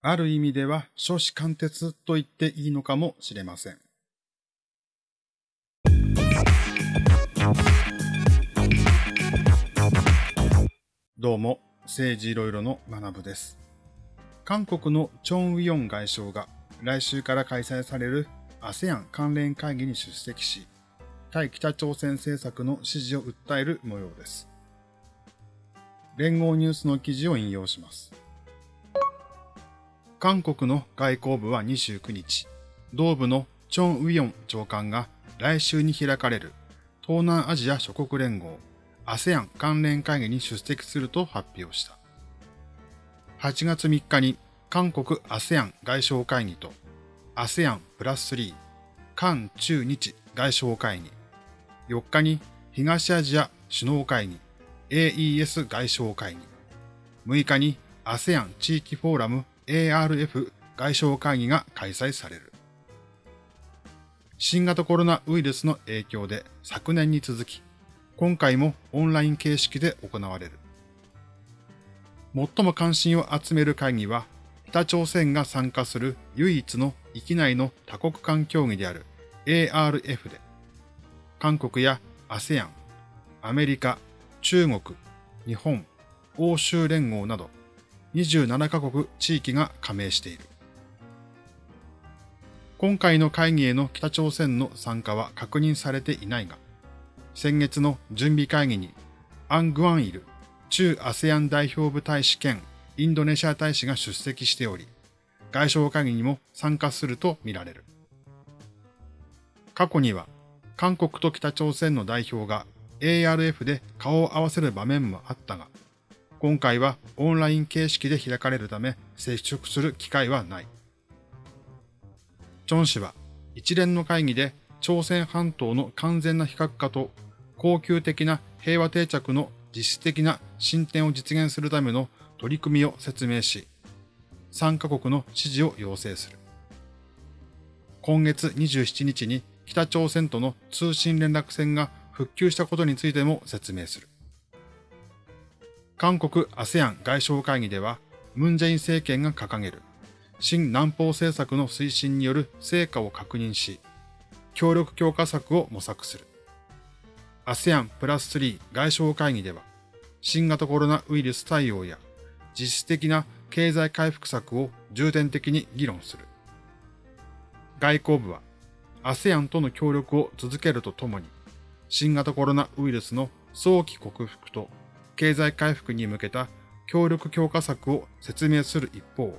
ある意味では少子貫徹と言っていいのかもしれません。どうも、政治いろいろの学部です。韓国のチョン・ウィヨン外相が来週から開催される ASEAN 関連会議に出席し、対北朝鮮政策の支持を訴える模様です。連合ニュースの記事を引用します。韓国の外交部は29日、同部のチョン・ウィヨン長官が来週に開かれる東南アジア諸国連合 ASEAN 関連会議に出席すると発表した。8月3日に韓国 ASEAN 外相会議と ASEAN プラス3韓中日外相会議、4日に東アジア首脳会議 AES 外相会議、6日に ASEAN 地域フォーラム ARF 外相会議が開催される。新型コロナウイルスの影響で昨年に続き、今回もオンライン形式で行われる。最も関心を集める会議は、北朝鮮が参加する唯一の域内の多国間協議である ARF で、韓国や ASEAN、アメリカ、中国、日本、欧州連合など27カ国地域が加盟している。今回の会議への北朝鮮の参加は確認されていないが、先月の準備会議にアン・グアンイル中 ASEAN 代表部大使兼インドネシア大使が出席しており、外相会議にも参加するとみられる。過去には韓国と北朝鮮の代表が ARF で顔を合わせる場面もあったが、今回はオンライン形式で開かれるため接触する機会はない。チョン氏は一連の会議で朝鮮半島の完全な非核化と恒久的な平和定着の実質的な進展を実現するための取り組みを説明し、3カ国の支持を要請する。今月27日に北朝鮮との通信連絡線が復旧したことについても説明する。韓国 ASEAN 外相会議では、ムンジェイン政権が掲げる新南方政策の推進による成果を確認し、協力強化策を模索する。ASEAN プラス3外相会議では、新型コロナウイルス対応や実質的な経済回復策を重点的に議論する。外交部は ASEAN との協力を続けるとともに、新型コロナウイルスの早期克服と経済回復に向けた協力強化策を説明する一方、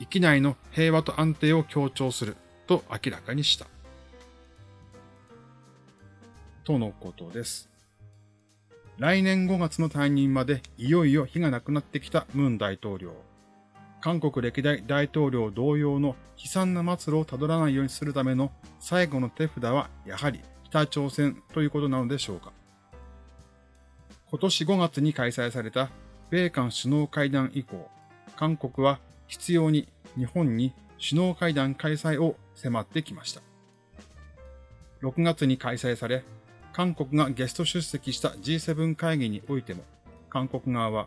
域内の平和と安定を強調すると明らかにした。とのことです。来年5月の退任までいよいよ火がなくなってきたムン大統領。韓国歴代大統領同様の悲惨な末路をたどらないようにするための最後の手札はやはり北朝鮮ということなのでしょうか。今年5月に開催された米韓首脳会談以降、韓国は必要に日本に首脳会談開催を迫ってきました。6月に開催され、韓国がゲスト出席した G7 会議においても、韓国側は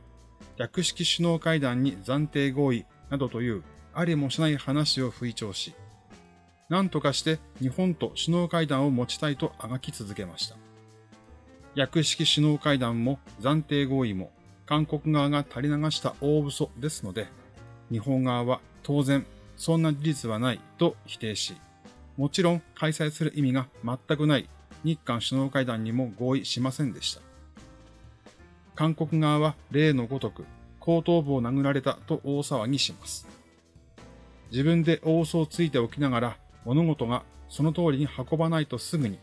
略式首脳会談に暫定合意などというありもしない話を吹聴し、何とかして日本と首脳会談を持ちたいとあがき続けました。略式首脳会談も暫定合意も韓国側が垂れ流した大嘘ですので、日本側は当然そんな事実はないと否定し、もちろん開催する意味が全くない日韓首脳会談にも合意しませんでした。韓国側は例のごとく後頭部を殴られたと大騒ぎします。自分で大嘘をついておきながら物事がその通りに運ばないとすぐに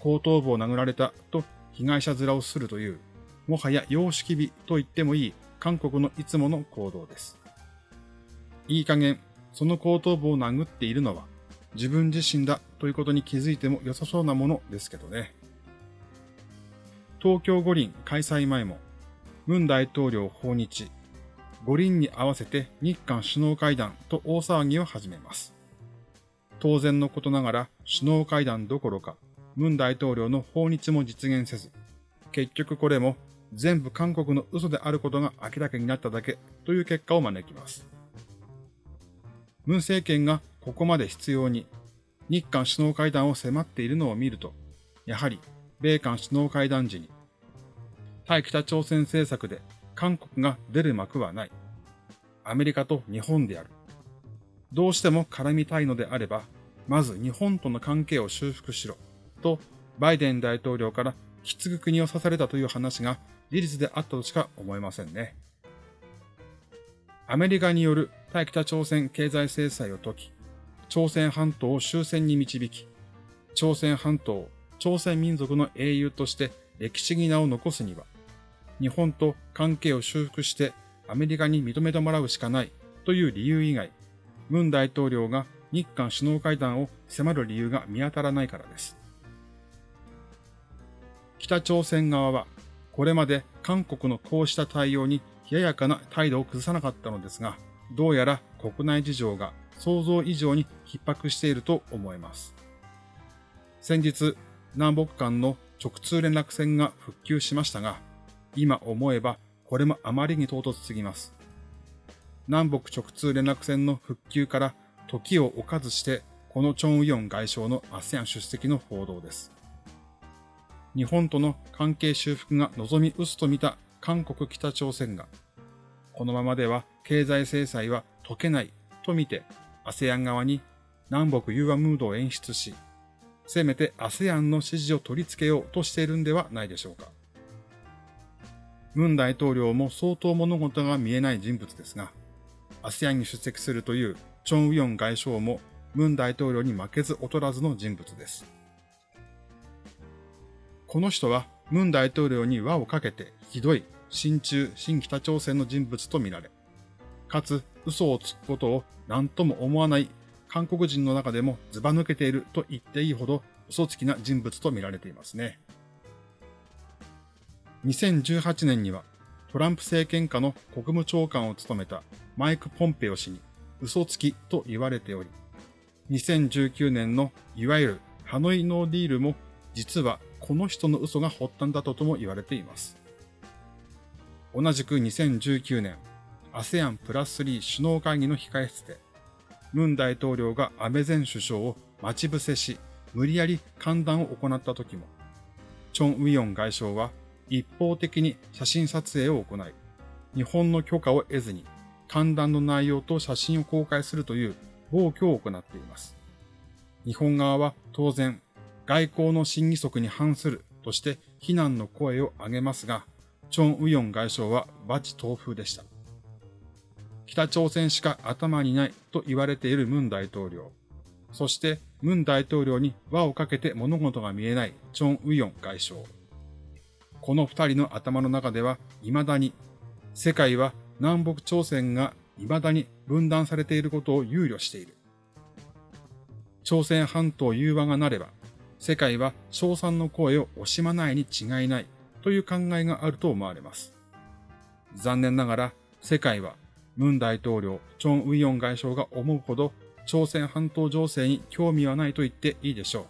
後頭部を殴られたと被害者面をするという、もはや様式美と言ってもいい韓国のいつもの行動です。いい加減、その後頭部を殴っているのは自分自身だということに気づいても良さそうなものですけどね。東京五輪開催前も、文大統領訪日、五輪に合わせて日韓首脳会談と大騒ぎを始めます。当然のことながら首脳会談どころか、文大統領の訪日も実現せず、結局これも全部韓国の嘘であることが明らかになっただけという結果を招きます。文政権がここまで必要に日韓首脳会談を迫っているのを見ると、やはり米韓首脳会談時に、対北朝鮮政策で韓国が出る幕はない。アメリカと日本である。どうしても絡みたいのであれば、まず日本との関係を修復しろ。と、バイデン大統領からきつく国を刺されたという話が事実であったとしか思えませんね。アメリカによる対北朝鮮経済制裁を解き、朝鮮半島を終戦に導き、朝鮮半島を朝鮮民族の英雄として歴史に名を残すには、日本と関係を修復してアメリカに認めてもらうしかないという理由以外、文大統領が日韓首脳会談を迫る理由が見当たらないからです。北朝鮮側は、これまで韓国のこうした対応に冷ややかな態度を崩さなかったのですが、どうやら国内事情が想像以上に逼迫していると思えます。先日、南北間の直通連絡線が復旧しましたが、今思えばこれもあまりに唐突すぎます。南北直通連絡線の復旧から時を置かずして、このチョン・ウヨン外相の ASEAN 出席の報道です。日本との関係修復が望み薄と見た韓国北朝鮮が、このままでは経済制裁は解けないと見て ASEAN 側に南北融和ムードを演出し、せめて ASEAN の支持を取り付けようとしているんではないでしょうか。ムン大統領も相当物事が見えない人物ですが、ASEAN に出席するというチョン・ウヨン外相もムン大統領に負けず劣らずの人物です。この人はムン大統領に輪をかけてひどい親中、新北朝鮮の人物とみられ、かつ嘘をつくことを何とも思わない韓国人の中でもずば抜けていると言っていいほど嘘つきな人物と見られていますね。2018年にはトランプ政権下の国務長官を務めたマイク・ポンペオ氏に嘘つきと言われており、2019年のいわゆるハノイノーディールも実はこの人の嘘が発端だったとも言われています。同じく2019年、ASEAN プラス3首脳会議の控え室で、ムン大統領が安倍前首相を待ち伏せし、無理やり歓談を行った時も、チョン・ウィヨン外相は一方的に写真撮影を行い、日本の許可を得ずに、歓談の内容と写真を公開するという暴挙を行っています。日本側は当然、外交の審議則に反するとして非難の声を上げますが、チョン・ウヨン外相はバチ東風でした。北朝鮮しか頭にないと言われているムン大統領。そしてムン大統領に輪をかけて物事が見えないチョン・ウヨン外相。この二人の頭の中では未だに世界は南北朝鮮が未だに分断されていることを憂慮している。朝鮮半島融和がなれば世界は称賛の声を惜しまないに違いないという考えがあると思われます。残念ながら世界はムン大統領、チョン・ウィヨン外相が思うほど朝鮮半島情勢に興味はないと言っていいでしょ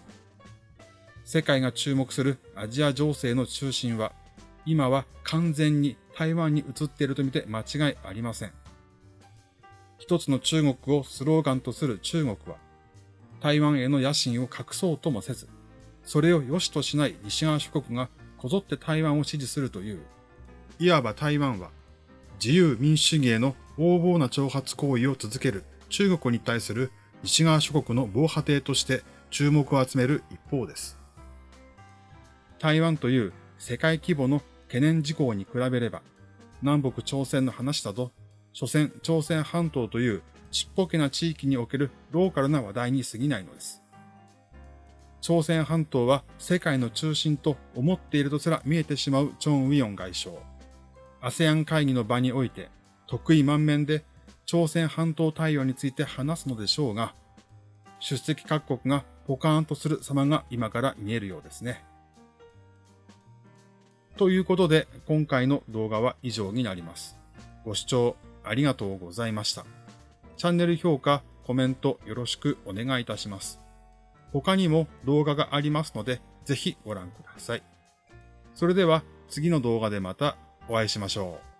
う。世界が注目するアジア情勢の中心は今は完全に台湾に移っているとみて間違いありません。一つの中国をスローガンとする中国は台湾への野心を隠そうともせず、それを良しとしない西側諸国がこぞって台湾を支持するという、いわば台湾は自由民主主義への横暴な挑発行為を続ける中国に対する西側諸国の防波堤として注目を集める一方です。台湾という世界規模の懸念事項に比べれば、南北朝鮮の話だと、所詮朝鮮半島というちっぽけな地域におけるローカルな話題に過ぎないのです。朝鮮半島は世界の中心と思っているとすら見えてしまうチョン・ウィヨン外相。ASEAN 会議の場において得意満面で朝鮮半島対応について話すのでしょうが、出席各国がポカーンとする様が今から見えるようですね。ということで今回の動画は以上になります。ご視聴ありがとうございました。チャンネル評価、コメントよろしくお願いいたします。他にも動画がありますので、ぜひご覧ください。それでは次の動画でまたお会いしましょう。